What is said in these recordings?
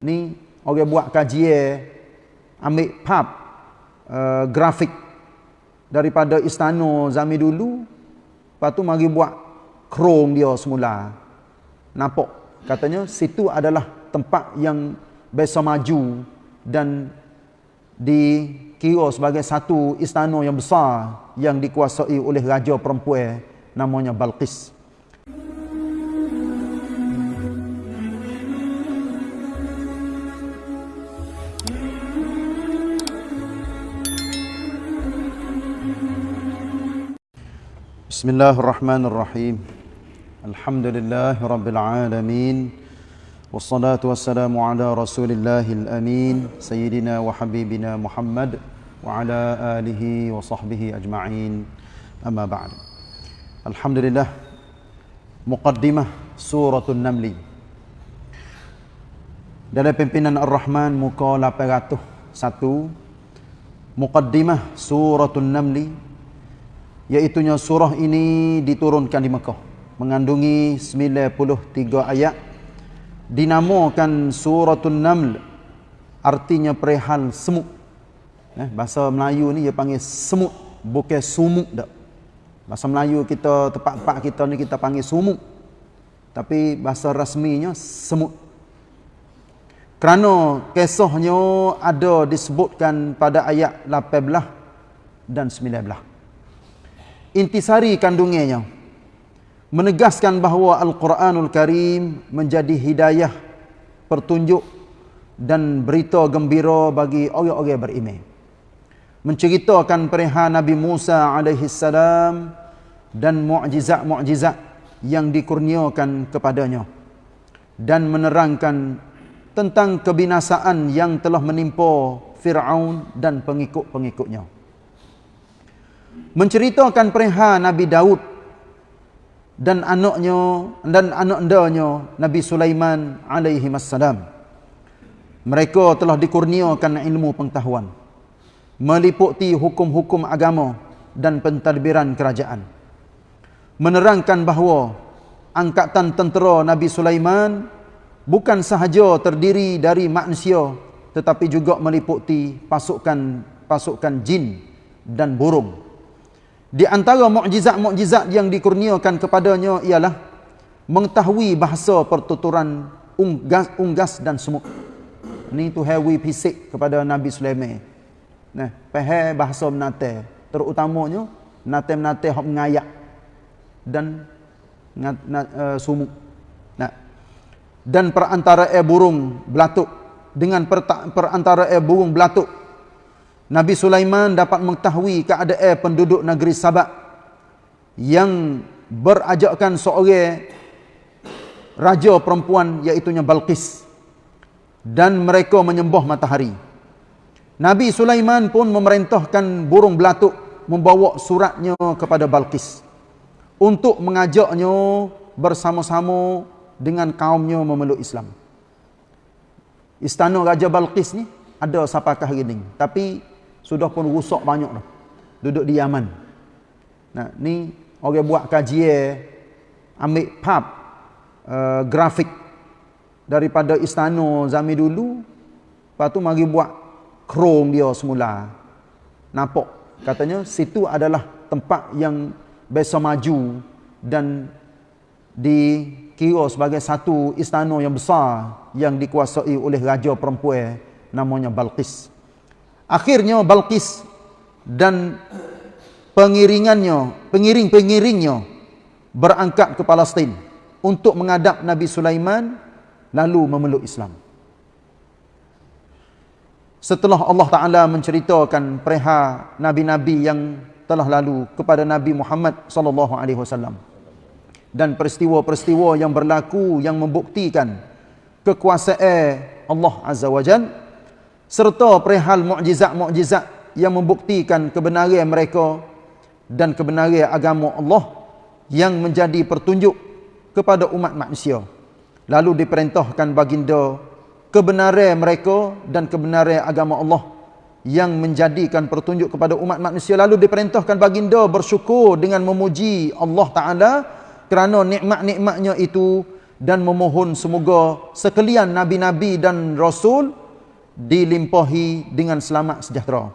ni orang buat kajian ambil pub uh, grafik daripada istana zaman dulu. Lepas tu mari buat krong dia semula. Nampak? Katanya situ adalah tempat yang biasa maju dan dikira sebagai satu istana yang besar yang dikuasai oleh raja perempuan namanya Balqis. بسم الله الرحمن الرحيم الحمد لله رب العالمين والصلاة والسلام على رسول الله الأمين سيدنا وحبيبنا محمد وعلى آله وصحبه أجمعين أما بعد الحمد لله مقدمة سورة النمل dalam pimpinan Ar-Rahman muka 801 Muqaddimah Suratul Namli Iaitunya surah ini diturunkan di Mekah. Mengandungi 93 ayat. Dinamakan Suratul Naml. Artinya perihal semut. Eh, bahasa Melayu ni dia panggil semut. Bukan sumuk tak. Bahasa Melayu kita, tempat-tempat kita ni kita panggil sumuk. Tapi bahasa rasminya semut. Kerana kisahnya ada disebutkan pada ayat 18 dan 19 intisari kandungannya menegaskan bahawa Al-Quranul Karim menjadi hidayah pertunjuk dan berita gembira bagi orang-orang beriman. Menceritakan perihal Nabi Musa alaihi salam dan mukjizat-mukjizat yang dikurniakan kepadanya dan menerangkan tentang kebinasaan yang telah menimpa Firaun dan pengikut-pengikutnya menceritakan perihal Nabi Daud dan anaknya dan anak-anaknya Nabi Sulaiman alaihi wassalam. Mereka telah dikurniakan ilmu pengetahuan meliputi hukum-hukum agama dan pentadbiran kerajaan. Menerangkan bahawa angkatan tentera Nabi Sulaiman bukan sahaja terdiri dari manusia tetapi juga meliputi pasukan pasukan jin dan burung di antara mukjizat-mukjizat yang dikurniakan kepadanya ialah mengetahui bahasa pertuturan unggas, unggas dan semut. Ini tu hewi fisik kepada Nabi Sulaiman. Nah, faham bahasa menate, terutamanya nate-nate hok mengayak dan ngat, nat, uh, sumuk. Nah. Dan perantara air burung belatuk dengan perantara air burung belatuk Nabi Sulaiman dapat mengetahui keadaan penduduk negeri Sabak yang berajakkan seorang raja perempuan iaitu Balqis dan mereka menyembah matahari. Nabi Sulaiman pun memerintahkan burung belatuk membawa suratnya kepada Balqis untuk mengajaknya bersama-sama dengan kaumnya memeluk Islam. Istana Raja Balqis ni ada sapakah gini, tapi sudah pun rusak banyak dah. Duduk di Yaman. Nah, ni orang buat kajian ambil pub uh, grafik daripada istana zaman dulu. Lepas tu mari buat krong dia semula. Nampak katanya situ adalah tempat yang biasa maju dan dikira sebagai satu istana yang besar yang dikuasai oleh raja perempuan namanya Balqis. Akhirnya Balqis dan pengiringannya, pengiring-pengiringnya berangkat ke Palestin untuk menghadap Nabi Sulaiman lalu memeluk Islam. Setelah Allah Taala menceritakan perihal nabi-nabi yang telah lalu kepada Nabi Muhammad sallallahu alaihi wasallam dan peristiwa-peristiwa yang berlaku yang membuktikan kekuasaan Allah Azza wa Jalla serta perihal mukjizat-mukjizat yang membuktikan kebenaran mereka dan kebenaran agama Allah yang menjadi pertunjuk kepada umat manusia. Lalu diperintahkan baginda kebenaran mereka dan kebenaran agama Allah yang menjadikan pertunjuk kepada umat manusia. Lalu diperintahkan baginda bersyukur dengan memuji Allah Ta'ala kerana nikmat-nikmatnya itu dan memohon semoga sekalian nabi-nabi dan rasul dilimpahi dengan selamat sejahtera.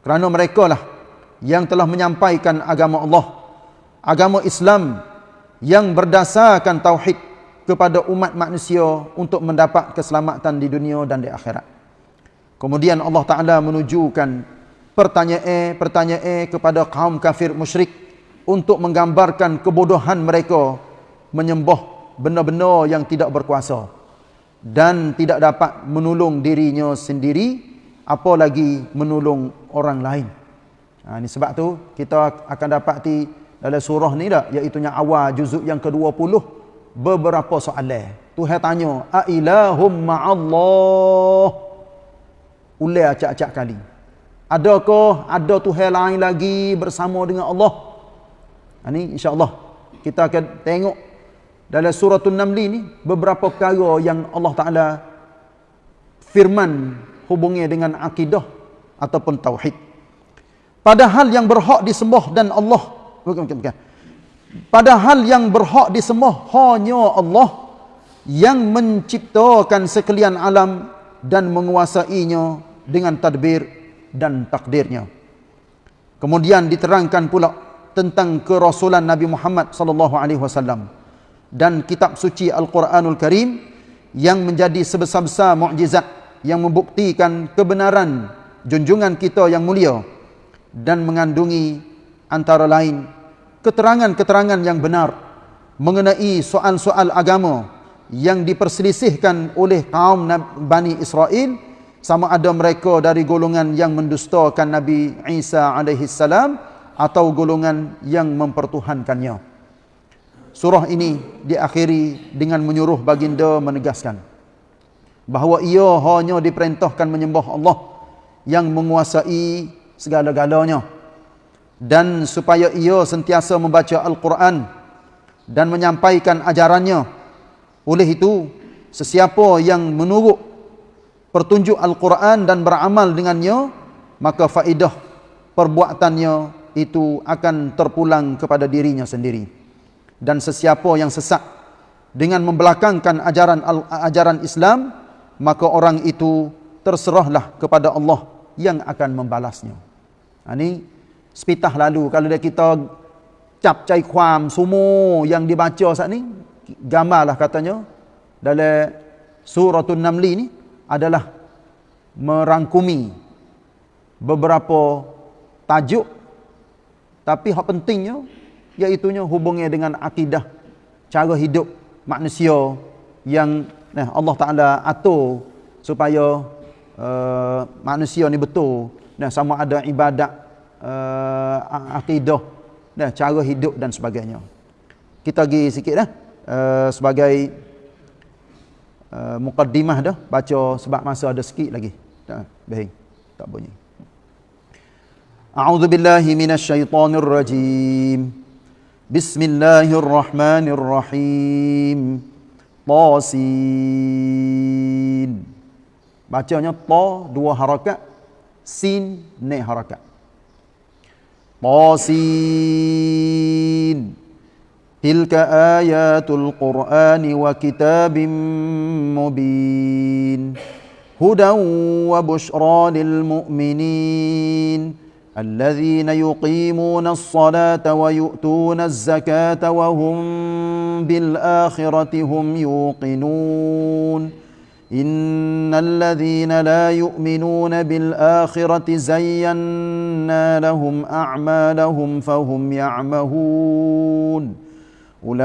Kerana mereka lah yang telah menyampaikan agama Allah, agama Islam yang berdasarkan tauhid kepada umat manusia untuk mendapat keselamatan di dunia dan di akhirat. Kemudian Allah Taala menunjukkan pertanyaan-pertanyaan kepada kaum kafir musyrik untuk menggambarkan kebodohan mereka menyembah benda-benda yang tidak berkuasa dan tidak dapat menolong dirinya sendiri apalagi menolong orang lain. Ha, ini sebab tu kita akan dapati dalam surah ni dah iaitu yang awal juzuk yang ke-20 beberapa soalan. Tuhan tanya, "A ilahum ma'allah?" Ulai acak-acak kali. Adakah ada Tuhan lain lagi bersama dengan Allah? Ini ha, insya-Allah kita akan tengok dalam surah An-Naml ni beberapa perkara yang Allah Taala firman hubungnya dengan akidah ataupun tauhid. Padahal yang berhak disembah dan Allah bukan bukan bukan. Padahal yang berhak disembah hanya Allah yang menciptakan sekalian alam dan menguasainya dengan tadbir dan takdirnya. Kemudian diterangkan pula tentang kerasulan Nabi Muhammad sallallahu alaihi wasallam dan kitab suci Al-Quranul Karim yang menjadi sebesar-besar mukjizat yang membuktikan kebenaran junjungan kita yang mulia dan mengandungi antara lain keterangan-keterangan yang benar mengenai soal-soal agama yang diperselisihkan oleh kaum Bani Israel sama ada mereka dari golongan yang mendustakan Nabi Isa alaihi salam atau golongan yang mempertuhankannya. Surah ini diakhiri dengan menyuruh baginda menegaskan bahawa ia hanya diperintahkan menyembah Allah yang menguasai segala-galanya. Dan supaya ia sentiasa membaca Al-Quran dan menyampaikan ajarannya oleh itu sesiapa yang menurut pertunjuk Al-Quran dan beramal dengannya maka faedah perbuatannya itu akan terpulang kepada dirinya sendiri dan sesiapa yang sesat dengan membelakangkan ajaran ajaran Islam maka orang itu terserahlah kepada Allah yang akan membalasnya. Ha, ini sepitah lalu kalau kita cap cai kuam semua yang dibaca saat ni gambarlah katanya dalam suratul namli ni adalah merangkumi beberapa tajuk tapi hak pentingnya iaitu hubungnya dengan akidah cara hidup manusia yang nah Allah Taala atur supaya uh, manusia ni betul nah sama ada ibadat uh, akidah dan cara hidup dan sebagainya. Kita pergi sikit dah uh, sebagai uh, mukaddimah dah baca sebab masa ada sikit lagi. Tak baik. Tak bunyi. A'udzu billahi minasyaitonir rajim. Bismillahirrahmanirrahim. Tasin. Bacanya ta dua harakat, sin ne harakat. طاسين تلك آيات القرآن وكتاب مبين هدى وبشرى للمؤمنين الذين يقيمون الصلاة ويؤتون الزكاة وهم بالآخرة هم يوقنون. إن الذين لا يؤمنون بالآخرة زينا لهم أعمالهم فهم يعمهون. أولئك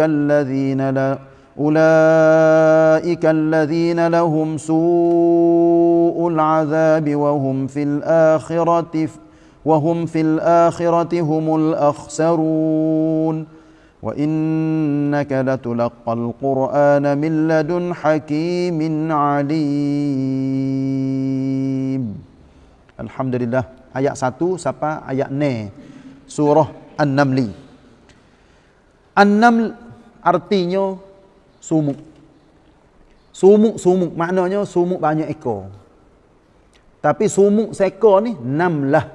الذين لا أولئك الذين لهم سوء العذاب وهم في الآخرة وهم في الآخرة هم الأخسرون وإنك لتلقى القرآن من لدن حكيم عليم Alhamdulillah ayat 1 sampai ayat 9 surah An-Naml An-Naml artinya sumuk sumuk-sumuk maknanya sumuk banyak ekor tapi sumuk seekor ni namlah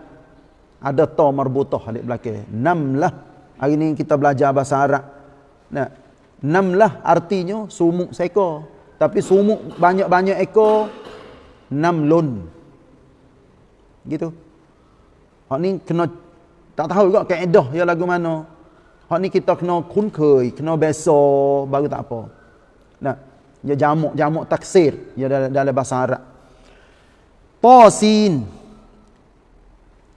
ada ta marbutah di belakang namlah Hari ini kita belajar bahasa Arab. Nah, Namlah artinya sumuk seekor. Tapi sumuk banyak-banyak ekor, namlun. Gitu. Hak ni kena tak tahu juga kaedah ya lagu mana. Hak ni kita kena kunkei, kena biasa baru tak apa. Nah, ya jamuk jamuk taksir ya dalam, dalam bahasa Arab. Tasin.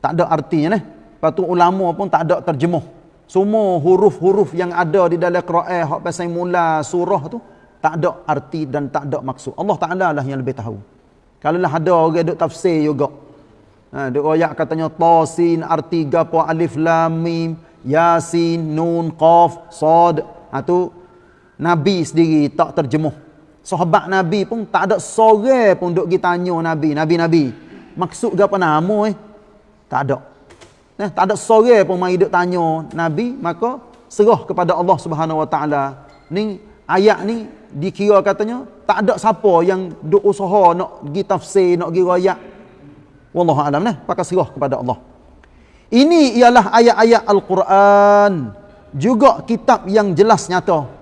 Tak ada artinya ni. Lepas tu ulama pun tak ada terjemuh. Semua huruf-huruf yang ada di dalam Quran hak pasal mula surah tu tak ada arti dan tak ada maksud. Allah Taala lah yang lebih tahu. Kalau lah ada orang duk tafsir juga. Ha duk royak katanya tasin arti gapo alif lam mim yasin nun qaf sad. Ha tu nabi sendiri tak terjemuh. Sahabat nabi pun tak ada seorang pun duk tanya nabi, nabi-nabi. Maksud gapo nama eh? Tak ada. Eh, tak ada sore pun mai duk tanya Nabi, maka serah kepada Allah Subhanahu Wa Taala. Ni ayat ni dikira katanya tak ada siapa yang duk usaha nak pergi tafsir, nak pergi ayat. Wallahu alam nah, pakai serah kepada Allah. Ini ialah ayat-ayat Al-Quran. Juga kitab yang jelas nyata.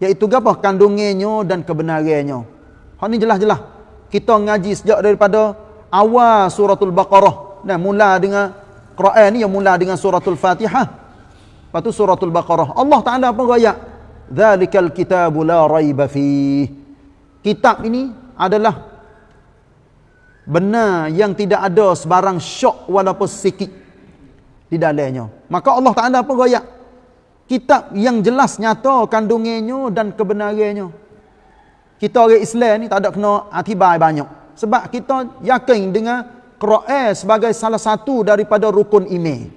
Iaitu apa? Kandungannya dan kebenarannya. Hak ni jelas-jelas. Kita ngaji sejak daripada awal suratul Baqarah. Nah, mula dengan Quran ni yang mula dengan suratul Fatihah. Lepas tu suratul Baqarah. Allah Taala apa ayat? Dzalikal kitabu la raiba. Kitab ini adalah benar yang tidak ada sebarang syok walaupun sikit di dalamnya. Maka Allah Taala apa ayat? Kitab yang jelas nyata kandungannya dan kebenarannya. Kita orang Islam ni tak ada kena atibai banyak. Sebab kita yakin dengan Quran sebagai salah satu daripada rukun iman.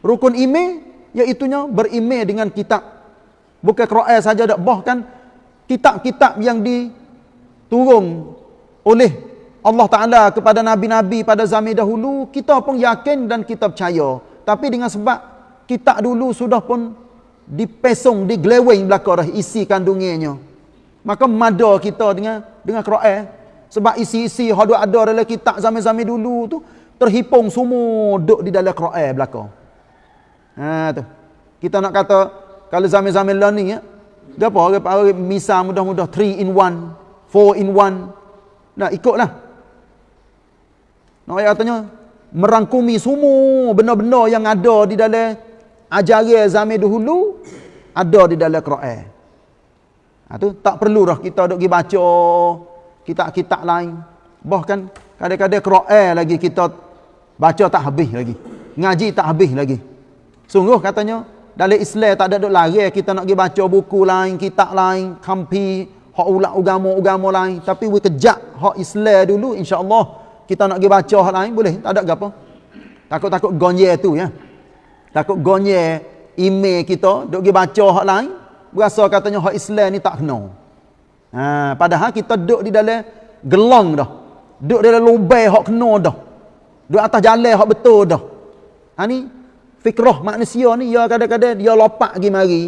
Rukun iman iaitunya beriman dengan kitab. Bukan Quran saja dak bahkan kitab-kitab yang diturun oleh Allah Taala kepada nabi-nabi pada zaman dahulu kita pun yakin dan kita percaya. Tapi dengan sebab kitab dulu sudah pun dipesong digleweng belakang dah isi kandungannya. Maka mada kita dengan dengan Quran sebab isi-isi yang ada dalam kitab zaman-zaman dulu tu terhipung semua duduk di dalam Quran belakang. Ha tu. Kita nak kata kalau zaman-zaman lah ni ya. Gapo orang orang misal mudah-mudah 3 in 1, 4 in 1. Nah ikutlah. Nak katanya merangkumi semua benda-benda yang ada di dalam ajaran zaman dahulu ada di dalam Quran. Ha tu tak perlu dah kita duk pergi baca kitab-kitab lain. Bahkan kadang-kadang Quran lagi kita baca tak habis lagi. Ngaji tak habis lagi. Sungguh katanya dalam Islam tak ada duk lari kita nak pergi baca buku lain, kitab lain, kampi, hak ulak agama-agama lain, tapi we kejak hak Islam dulu insya-Allah kita nak pergi baca hak lain boleh, tak ada apa. Takut-takut gonye tu ya. Takut gonye email kita duk pergi baca hak lain, berasa katanya hak Islam ni tak kena. Ha, padahal kita duduk di dalam gelang dah. Duduk di dalam lubang hak kena dah. Duduk atas jalan hak betul dah. Ha ni fikrah manusia ni ya kadang-kadang dia lopak pergi mari.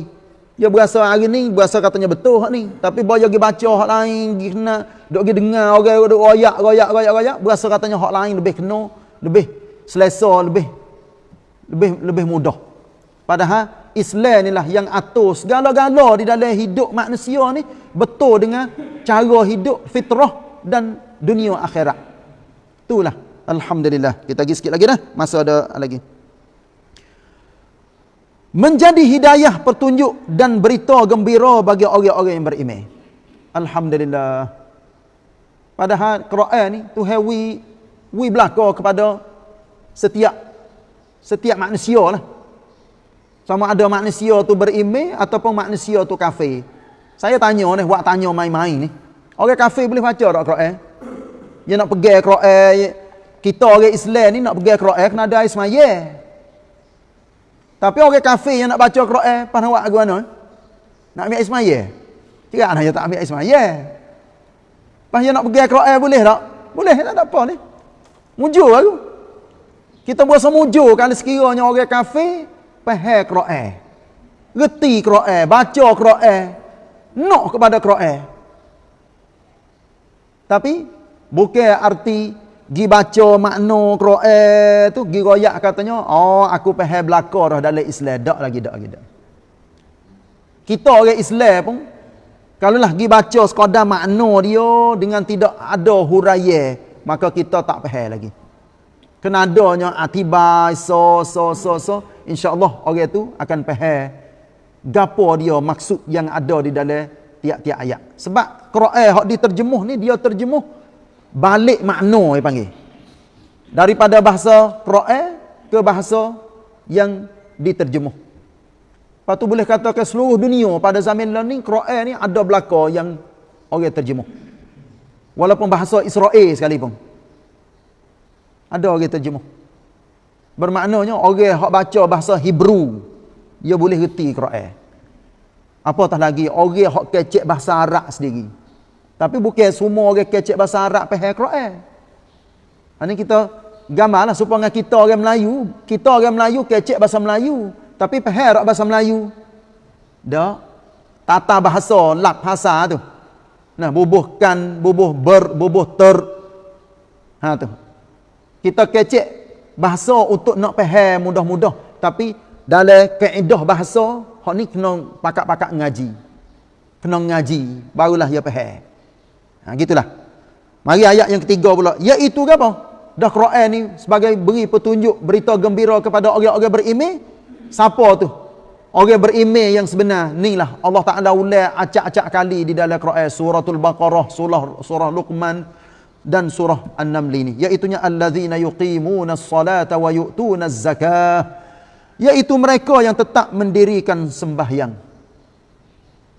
Dia berasa hari ni berasa katanya betul hak ni. Tapi dia pergi baca hak lain, pergi kena duduk pergi dengar orang duduk royak royak royak royak berasa katanya hak lain lebih kena, lebih selesa, lebih lebih lebih mudah. Padahal Islam inilah yang atur segala-gala di dalam hidup manusia ni betul dengan cara hidup fitrah dan dunia akhirat. Itulah. Alhamdulillah. Kita lagi sikit lagi dah. Masa ada lagi. Menjadi hidayah petunjuk dan berita gembira bagi orang-orang yang beriman. Alhamdulillah. Padahal Quran ni tu hewi wi belaka kepada setiap setiap manusia lah. Sama ada manusia tu berimeh ataupun manusia tu kafir. Saya tanya ni, buat tanya main-main ni. Orang kafir boleh baca tak Quran? Dia nak pergi Quran, kita orang Islam ni nak pergi Quran kena ada Ismail. Tapi orang kafir yang nak baca Quran, nak buat ke mana? Nak ambil Ismail. Tidak nak tak ambil Ismail. Pas dia nak pergi Quran boleh tak? Boleh, tak ada apa ni. Mujur aku. Kita buat semujur kalau sekiranya orang kafir faham Quran. Reti Quran, baca Quran, nak kepada Quran. Tapi bukan arti gi baca makna Quran tu gi royak katanya, oh aku faham belaka dah dalam Islam dak lagi dak lagi dak. Kita orang Islam pun kalau lah pergi baca sekadar makna dia dengan tidak ada huraya, maka kita tak faham lagi. Kena adanya atibai so so so so, insya-Allah orang itu akan faham gapo dia maksud yang ada di dalam tiap-tiap ayat. Sebab Quran hak diterjemuh ni dia terjemuh balik makna dia panggil. Daripada bahasa Quran ke bahasa yang diterjemuh. Lepas tu boleh katakan seluruh dunia pada zaman ni Quran ni ada belaka yang orang terjemuh. Walaupun bahasa Israel sekalipun. Ada orang terjemuh. Bermaknanya orang hak baca bahasa Hebrew dia boleh reti Quran. Apatah lagi orang hak kecek bahasa Arab sendiri. Tapi bukan semua orang kecek bahasa Arab faham Quran. Ini kita gambarlah supaya kita orang Melayu, kita orang Melayu kecek bahasa Melayu. Tapi tak bahasa Melayu? Dak. Tata bahasa, lak bahasa tu. Nah, bubuhkan, bubuh ber, bubuh ter. Ha tu. Kita kecek bahasa untuk nak faham mudah-mudah. Tapi dalam kaedah bahasa, hak ni kena pakak-pakak ngaji. Kena ngaji, barulah dia faham. Ha, gitulah. Mari ayat yang ketiga pula. Iaitu apa? Dah Quran ni sebagai beri petunjuk, berita gembira kepada orang-orang beriman Siapa tu? Orang berimej yang sebenar. Inilah Allah Ta'ala ulang acak-acak kali di dalam Quran. Suratul Baqarah, surah, surah Luqman dan surah An-Naml ini. Iaitunya allazina yuqimuna as-salata wa yu'tuna az-zakah. Iaitu mereka yang tetap mendirikan sembahyang.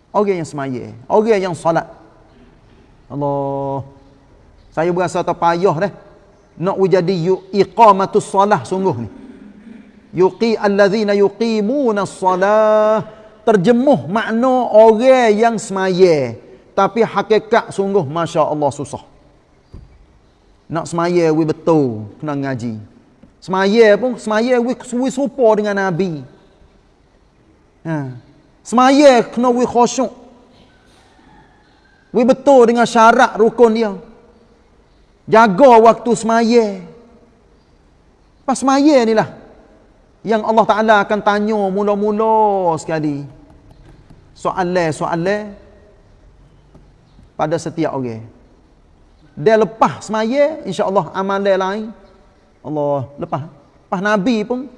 Orang yang semaya. Orang yang salat. Allah. Saya berasa terpayah dah. Nak jadi iqamatus salah sungguh ni yuqi allazina yuqimuna as-salah terjemuh makna orang yang semaya tapi hakikat sungguh masya-Allah susah nak semaya we betul kena ngaji. Semaya pun semaya we suwi serupa dengan nabi. Ha. Semaya kena we khusyuk. We betul dengan syarat rukun dia. Jaga waktu semaya. Pas semaya ni lah yang Allah Ta'ala akan tanya mula-mula sekali. Soalan-soalan pada setiap orang dia lepas semaya insya-Allah amalan lain. Allah lepas. Lepas nabi pun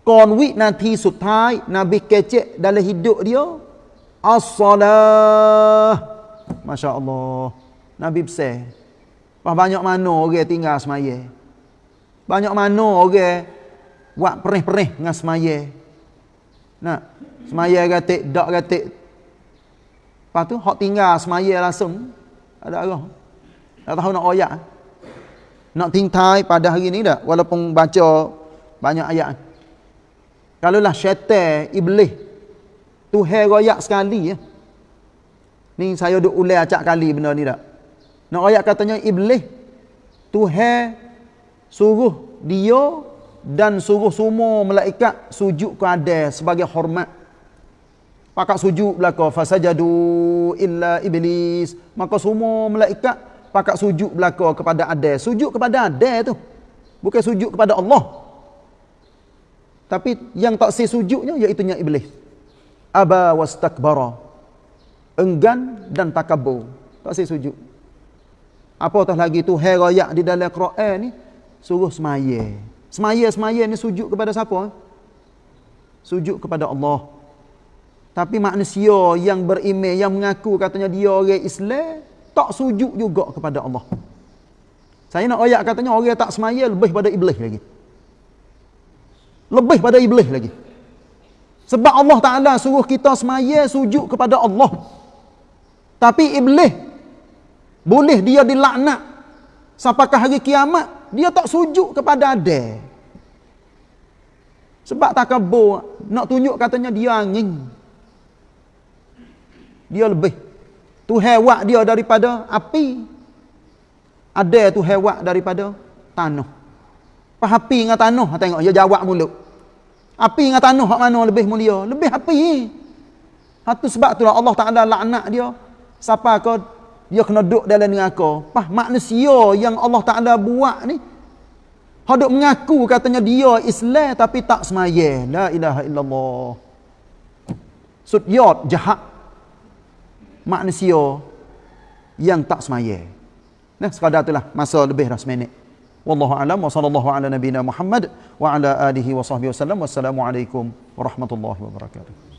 konwit nanti sutai nabi kecek dalam hidup dia as-salah. masya-Allah. Nabi besar. Pas banyak mana orang tinggal semaya. Banyak mana orang buat perih-perih dengan semaya. Nak semaya gatik, dak gatik. Lepas tu hok tinggal semaya langsung. Ada arah. Tak tahu nak oyak. Nak tingtai pada hari ni dak walaupun baca banyak ayat. Kalau lah syaitan iblis tu hai royak sekali ya. Ni saya duk ulai acak kali benda ni dak. Nak royak katanya iblis tu suruh dia dan suruh semua malaikat sujud kepada sebagai hormat. Pakak sujud belaka fasajadu illa iblis. Maka semua malaikat pakak sujud belaka kepada ada. Sujud kepada ada tu. Bukan sujud kepada Allah. Tapi yang tak si sujudnya iaitu iblis. Aba wastakbara. Enggan dan takabur. Tak si sujud. Apatah lagi tu hai di dalam Quran ni suruh semaya. Semaya-semaya ni sujud kepada siapa? Sujud kepada Allah. Tapi manusia yang beriman, yang mengaku katanya dia orang Islam, tak sujud juga kepada Allah. Saya nak ayat katanya orang tak semaya lebih pada iblis lagi. Lebih pada iblis lagi. Sebab Allah Ta'ala suruh kita semaya sujud kepada Allah. Tapi iblis, boleh dia dilaknat sampai ke hari kiamat, dia tak sujud kepada ada. Sebab takabur nak tunjuk katanya dia angin. Dia lebih. Tu hewak dia daripada api. Ada tu hewak daripada tanah. Pas api dengan tanah tengok dia jawab mulut. Api dengan tanah hak mana lebih mulia? Lebih api. Satu sebab itulah Allah Taala laknat dia. Siapa kau dia kena duduk dalam neraka. Pas manusia yang Allah Taala buat ni Haduk mengaku katanya dia Islam tapi tak semaya. La ilaha illallah. sudyot jahat manusia yang tak semaya. Nah, sekadar itulah masa lebih dah seminit. Wallahu alam wa sallallahu ala nabina Muhammad wa ala alihi wa sahbihi wasallam. Wassalamualaikum warahmatullahi wabarakatuh.